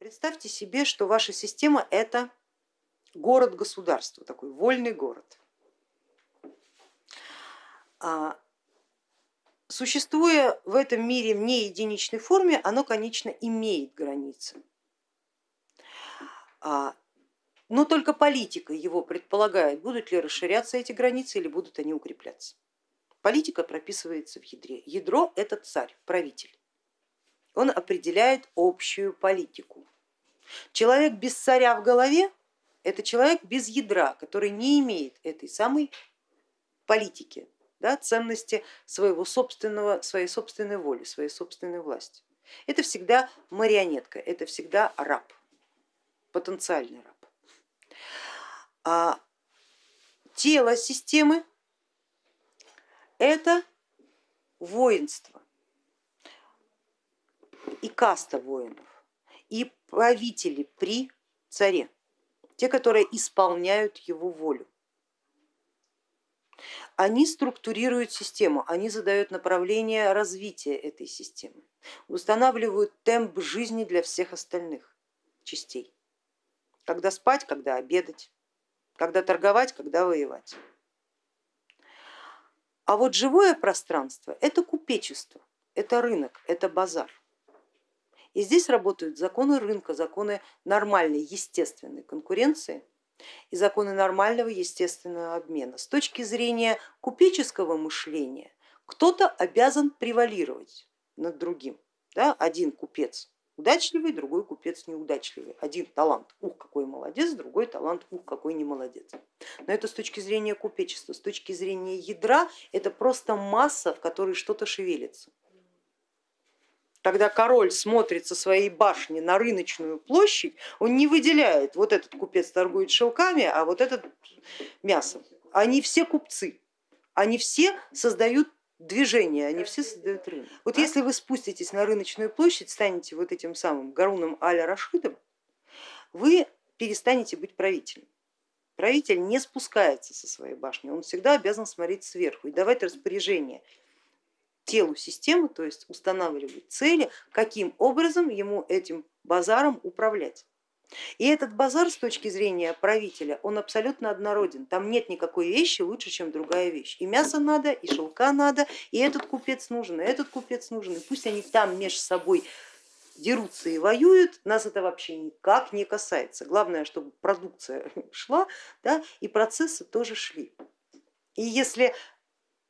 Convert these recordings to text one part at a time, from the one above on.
Представьте себе, что ваша система это город-государство, такой вольный город. А, существуя в этом мире в неединичной форме, оно, конечно, имеет границы. А, но только политика его предполагает, будут ли расширяться эти границы или будут они укрепляться. Политика прописывается в ядре. Ядро это царь, правитель. Он определяет общую политику. Человек без царя в голове это человек без ядра, который не имеет этой самой политики, да, ценности своего собственного, своей собственной воли, своей собственной власти. Это всегда марионетка, это всегда раб, потенциальный раб. А тело системы это воинство и каста воинов, и правители при царе, те, которые исполняют его волю. Они структурируют систему, они задают направление развития этой системы, устанавливают темп жизни для всех остальных частей. Когда спать, когда обедать, когда торговать, когда воевать. А вот живое пространство это купечество, это рынок, это базар. И здесь работают законы рынка, законы нормальной естественной конкуренции и законы нормального естественного обмена. С точки зрения купеческого мышления кто-то обязан превалировать над другим. Да? Один купец удачливый, другой купец неудачливый. Один талант, ух, какой молодец, другой талант, ух, какой не молодец. Но это с точки зрения купечества, с точки зрения ядра это просто масса, в которой что-то шевелится. Когда король смотрит со своей башни на рыночную площадь, он не выделяет, вот этот купец торгует шелками, а вот этот мясом. Они все купцы, они все создают движение, они все создают рынок. Вот если вы спуститесь на рыночную площадь, станете вот этим самым Гаруном Аля Рашидом, вы перестанете быть правителем. Правитель не спускается со своей башни, он всегда обязан смотреть сверху и давать распоряжение телу системы, то есть устанавливать цели, каким образом ему этим базаром управлять. И этот базар с точки зрения правителя, он абсолютно однороден. Там нет никакой вещи лучше, чем другая вещь. И мясо надо, и шелка надо, и этот купец нужен, и этот купец нужен. И пусть они там между собой дерутся и воюют, нас это вообще никак не касается. Главное, чтобы продукция шла да, и процессы тоже шли. И если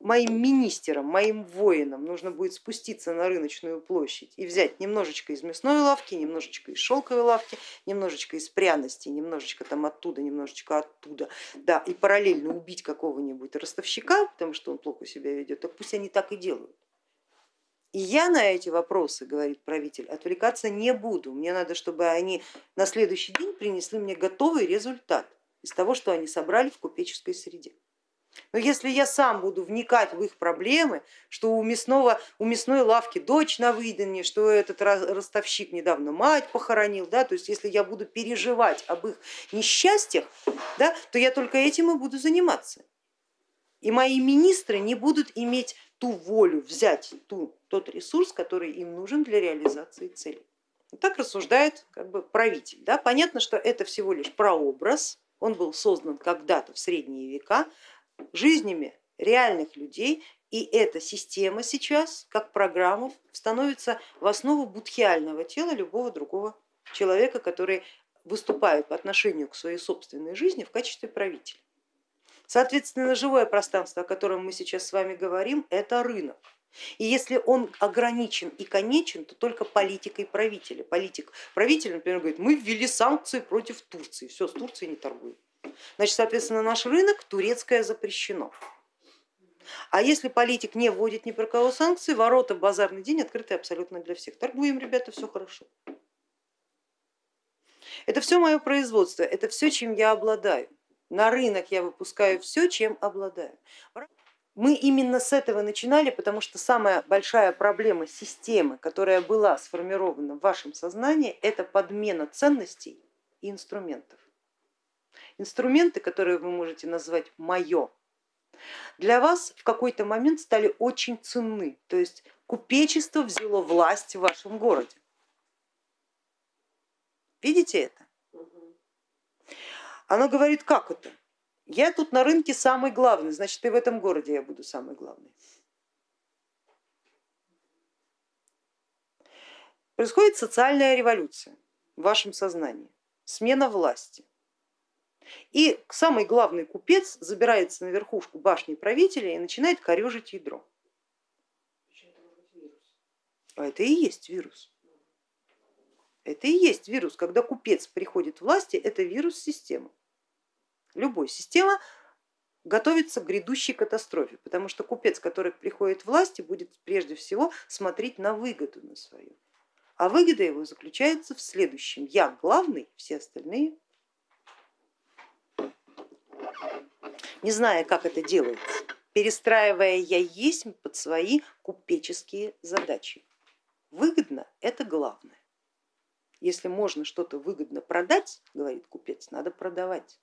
моим министерам, моим воинам нужно будет спуститься на рыночную площадь и взять немножечко из мясной лавки, немножечко из шелковой лавки, немножечко из пряностей, немножечко там оттуда, немножечко оттуда, да, и параллельно убить какого-нибудь ростовщика, потому что он плохо себя ведет, так пусть они так и делают. И я на эти вопросы, говорит правитель, отвлекаться не буду. Мне надо, чтобы они на следующий день принесли мне готовый результат из того, что они собрали в купеческой среде. Но если я сам буду вникать в их проблемы, что у, мясного, у мясной лавки дочь на выданье, что этот ростовщик недавно мать похоронил, да, то есть если я буду переживать об их несчастьях, да, то я только этим и буду заниматься. И мои министры не будут иметь ту волю взять ту, тот ресурс, который им нужен для реализации цели. так рассуждает как бы правитель. Да? Понятно, что это всего лишь прообраз, он был создан когда-то в средние века, жизнями реальных людей, и эта система сейчас, как программа, становится в основу будхиального тела любого другого человека, который выступает по отношению к своей собственной жизни в качестве правителя. Соответственно, живое пространство, о котором мы сейчас с вами говорим, это рынок. И если он ограничен и конечен, то только политикой правителя. Политик, правитель, например, говорит, мы ввели санкции против Турции, все, с Турцией не торгуем. Значит, соответственно, наш рынок турецкое запрещено. А если политик не вводит ни про кого санкции, ворота в базарный день открыты абсолютно для всех. Торгуем, ребята, все хорошо. Это все мое производство, это все, чем я обладаю. На рынок я выпускаю все, чем обладаю. Мы именно с этого начинали, потому что самая большая проблема системы, которая была сформирована в вашем сознании, это подмена ценностей и инструментов. Инструменты, которые вы можете назвать мое, для вас в какой-то момент стали очень ценны, то есть купечество взяло власть в вашем городе. Видите это? Оно говорит, как это? Я тут на рынке самый главный, значит и в этом городе я буду самый главный. Происходит социальная революция в вашем сознании, смена власти. И самый главный купец забирается на верхушку башни правителя и начинает корежить ядро. А это и есть вирус. Это и есть вирус. Когда купец приходит к власти, это вирус системы. Любой система готовится к грядущей катастрофе, потому что купец, который приходит к власти, будет прежде всего смотреть на выгоду на свою. А выгода его заключается в следующем. Я главный, все остальные. Не зная, как это делается, перестраивая я есть под свои купеческие задачи. Выгодно это главное. Если можно что-то выгодно продать, говорит купец, надо продавать.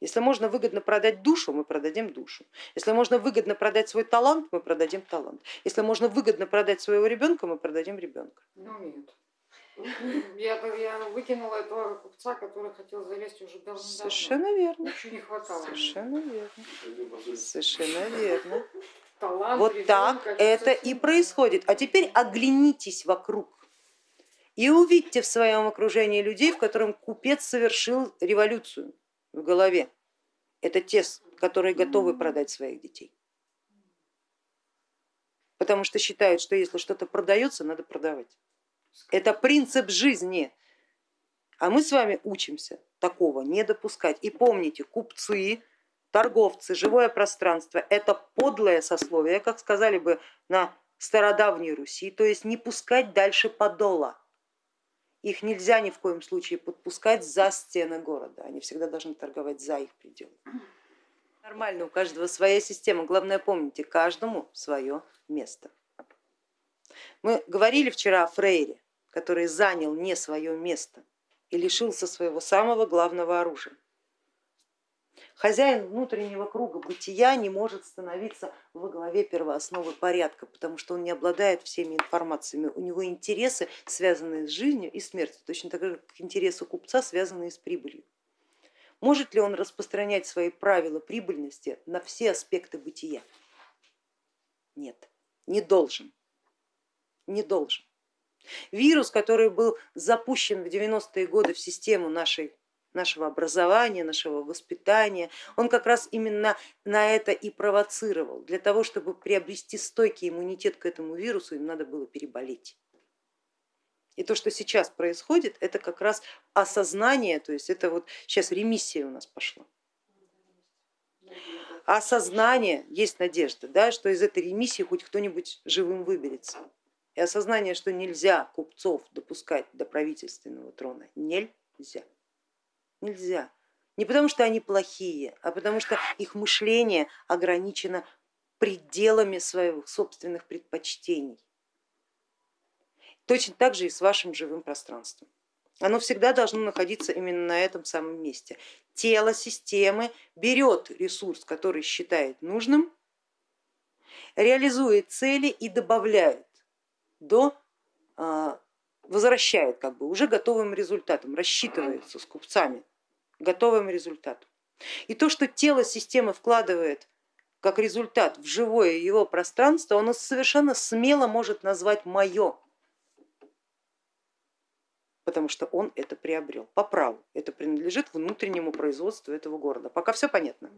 Если можно выгодно продать душу, мы продадим душу. Если можно выгодно продать свой талант, мы продадим талант. Если можно выгодно продать своего ребенка, мы продадим ребенка. Не умеют. Я, я выкинула этого купца, который хотел залезть уже давно. Совершенно верно. Еще не хватало. Совершенно верно. Совершенно верно. Талант, вот ребенка, так это и происходит. А теперь оглянитесь вокруг и увидьте в своем окружении людей, в котором купец совершил революцию в голове. Это те, которые готовы продать своих детей. Потому что считают, что если что-то продается, надо продавать. Это принцип жизни. А мы с вами учимся такого не допускать. И помните, купцы, торговцы, живое пространство это подлое сословие, как сказали бы на стародавней Руси, то есть не пускать дальше подола. Их нельзя ни в коем случае подпускать за стены города, они всегда должны торговать за их пределы. Нормально, у каждого своя система, главное помните, каждому свое место. Мы говорили вчера о Фрейре, который занял не свое место и лишился своего самого главного оружия. Хозяин внутреннего круга бытия не может становиться во главе первоосновы порядка, потому что он не обладает всеми информациями. У него интересы, связанные с жизнью и смертью, точно так же, как интересы купца, связанные с прибылью. Может ли он распространять свои правила прибыльности на все аспекты бытия? Нет, не должен, не должен. Вирус, который был запущен в 90-е годы в систему нашей нашего образования, нашего воспитания, он как раз именно на это и провоцировал. Для того, чтобы приобрести стойкий иммунитет к этому вирусу, им надо было переболеть. И то, что сейчас происходит, это как раз осознание, то есть это вот сейчас ремиссия у нас пошла. Осознание, есть надежда, да, что из этой ремиссии хоть кто-нибудь живым выберется. И осознание, что нельзя купцов допускать до правительственного трона, нельзя. Нельзя. Не потому что они плохие, а потому что их мышление ограничено пределами своих собственных предпочтений. Точно так же и с вашим живым пространством. Оно всегда должно находиться именно на этом самом месте. Тело системы берет ресурс, который считает нужным, реализует цели и добавляет до а, возвращает как бы уже готовым результатом, рассчитывается с купцами готовым результатом. И то, что тело системы вкладывает как результат в живое его пространство, оно совершенно смело может назвать мое, потому что он это приобрел по праву. Это принадлежит внутреннему производству этого города. Пока все понятно.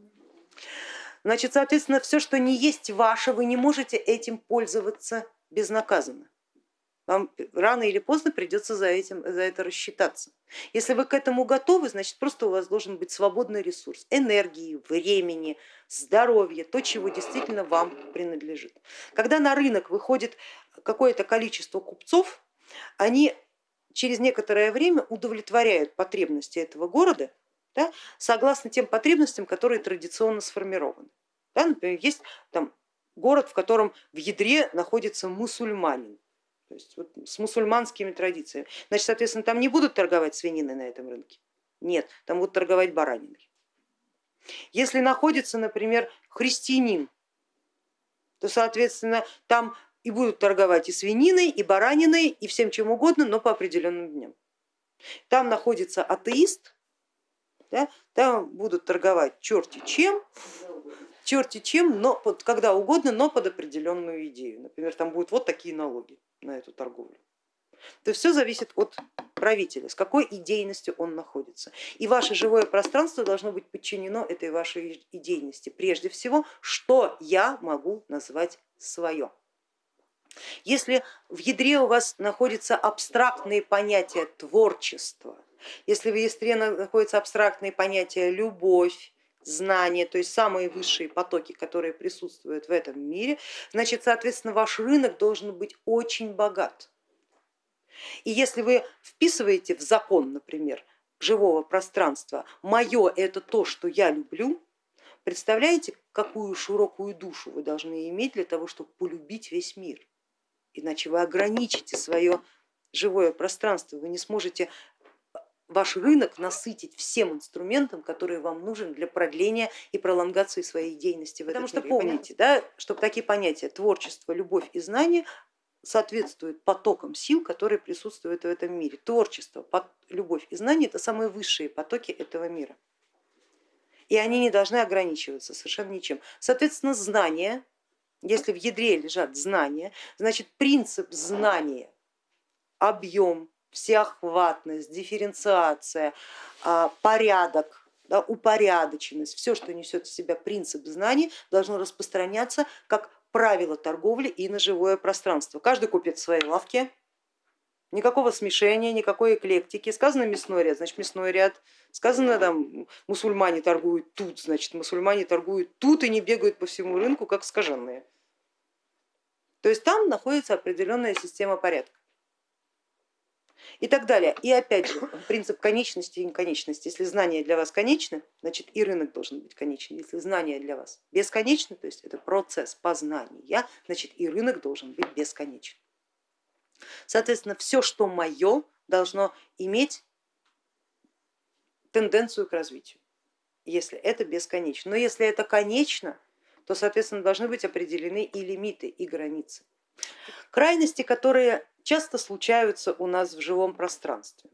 Значит, соответственно, все, что не есть ваше, вы не можете этим пользоваться безнаказанно вам рано или поздно придется за, этим, за это рассчитаться. Если вы к этому готовы, значит просто у вас должен быть свободный ресурс энергии, времени, здоровья, то, чего действительно вам принадлежит. Когда на рынок выходит какое-то количество купцов, они через некоторое время удовлетворяют потребности этого города да, согласно тем потребностям, которые традиционно сформированы. Да, например, есть там город, в котором в ядре находится мусульманин, то есть вот с мусульманскими традициями. Значит, соответственно, там не будут торговать свининой на этом рынке. Нет, там будут торговать бараниной. Если находится, например, христианин, то, соответственно, там и будут торговать и свининой, и бараниной, и всем чем угодно, но по определенным дням. Там находится атеист, да, там будут торговать черти чем, черти чем, но когда угодно, но под определенную идею. Например, там будут вот такие налоги на эту торговлю. То есть все зависит от правителя, с какой идейностью он находится. И ваше живое пространство должно быть подчинено этой вашей идейности. Прежде всего, что я могу назвать свое. Если в ядре у вас находятся абстрактные понятия творчества, если в ядре находятся абстрактные понятия любовь, знания, то есть самые высшие потоки, которые присутствуют в этом мире, значит, соответственно, ваш рынок должен быть очень богат. И если вы вписываете в закон, например, живого пространства, мое это то, что я люблю, представляете, какую широкую душу вы должны иметь для того, чтобы полюбить весь мир. Иначе вы ограничите свое живое пространство, вы не сможете ваш рынок насытить всем инструментом, который вам нужен для продления и пролонгации своей деятельности. Потому что помните, да, чтобы такие понятия творчество, любовь и знание соответствуют потокам сил, которые присутствуют в этом мире. Творчество, любовь и знание это самые высшие потоки этого мира. И они не должны ограничиваться совершенно ничем. Соответственно, знания, если в ядре лежат знания, значит принцип знания, объем, всеохватность, дифференциация, а, порядок, да, упорядоченность, все, что несет в себя принцип знаний, должно распространяться как правила торговли и на живое пространство. Каждый купит в своей лавке, никакого смешения, никакой эклектики. Сказано мясной ряд, значит мясной ряд. Сказано там мусульмане торгуют тут, значит мусульмане торгуют тут и не бегают по всему рынку, как скаженные. То есть там находится определенная система порядка и так далее. И опять же принцип конечности и неконечности. Если знание для вас конечно, значит и рынок должен быть конечен. Если знание для вас бесконечно, то есть это процесс познания, значит и рынок должен быть бесконечен. Соответственно, все, что мое, должно иметь тенденцию к развитию, если это бесконечно. Но если это конечно, то, соответственно, должны быть определены и лимиты, и границы. Крайности, которые часто случаются у нас в живом пространстве.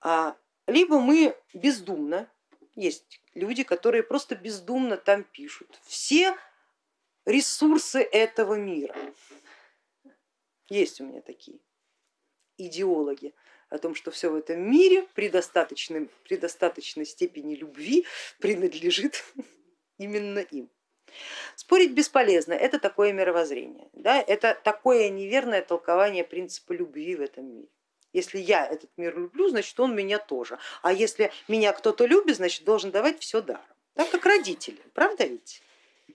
А, либо мы бездумно, есть люди, которые просто бездумно там пишут все ресурсы этого мира. Есть у меня такие идеологи о том, что все в этом мире при достаточной, при достаточной степени любви принадлежит именно им. Спорить бесполезно, это такое мировоззрение, да? это такое неверное толкование принципа любви в этом мире. Если я этот мир люблю, значит он меня тоже. А если меня кто-то любит, значит должен давать все даром. Так как родители, правда ведь?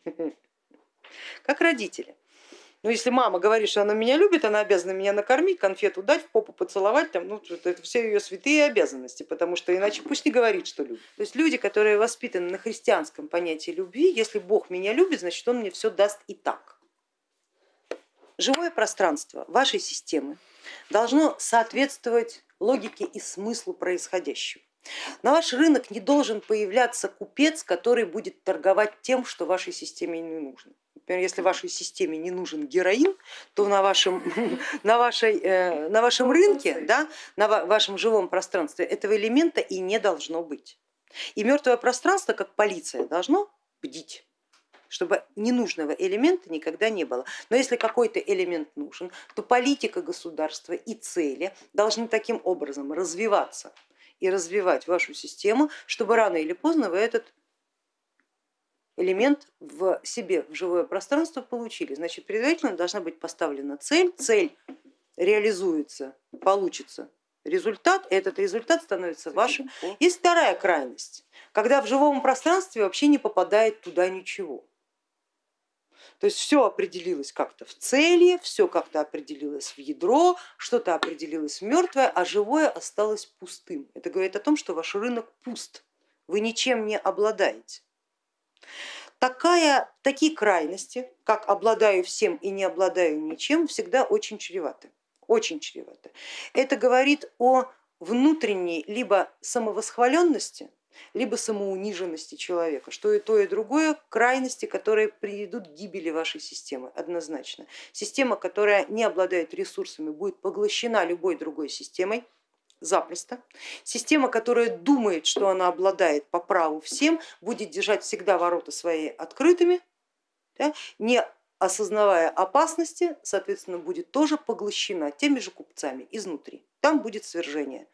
Как родители. Ну, если мама говорит, что она меня любит, она обязана меня накормить, конфету дать, в попу поцеловать, там, ну, это все ее святые обязанности, потому что иначе пусть не говорит, что любит. То есть люди, которые воспитаны на христианском понятии любви, если Бог меня любит, значит он мне все даст и так. Живое пространство вашей системы должно соответствовать логике и смыслу происходящего. На ваш рынок не должен появляться купец, который будет торговать тем, что вашей системе не нужно. Например, если вашей системе не нужен героин, то на вашем, на вашей, э, на вашем рынке, да, на вашем живом пространстве этого элемента и не должно быть. И мертвое пространство, как полиция, должно бдить чтобы ненужного элемента никогда не было. Но если какой-то элемент нужен, то политика государства и цели должны таким образом развиваться и развивать вашу систему, чтобы рано или поздно вы этот элемент в себе, в живое пространство получили. Значит, предварительно должна быть поставлена цель, цель реализуется, получится результат, этот результат становится вашим. Есть вторая крайность, когда в живом пространстве вообще не попадает туда ничего. То есть все определилось как-то в цели, все как-то определилось в ядро, что-то определилось в мертвое, а живое осталось пустым. Это говорит о том, что ваш рынок пуст, вы ничем не обладаете. Такая, такие крайности, как обладаю всем и не обладаю ничем, всегда очень чреваты. Очень чреваты. Это говорит о внутренней либо самовосхваленности, либо самоуниженности человека, что и то, и другое крайности, которые приведут к гибели вашей системы однозначно. Система, которая не обладает ресурсами, будет поглощена любой другой системой, запросто. Система, которая думает, что она обладает по праву всем, будет держать всегда ворота свои открытыми, да, не осознавая опасности, соответственно, будет тоже поглощена теми же купцами изнутри. Там будет свержение.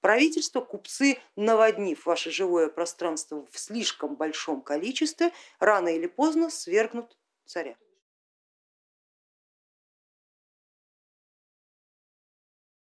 Правительство, купцы, наводнив ваше живое пространство в слишком большом количестве, рано или поздно свергнут царя.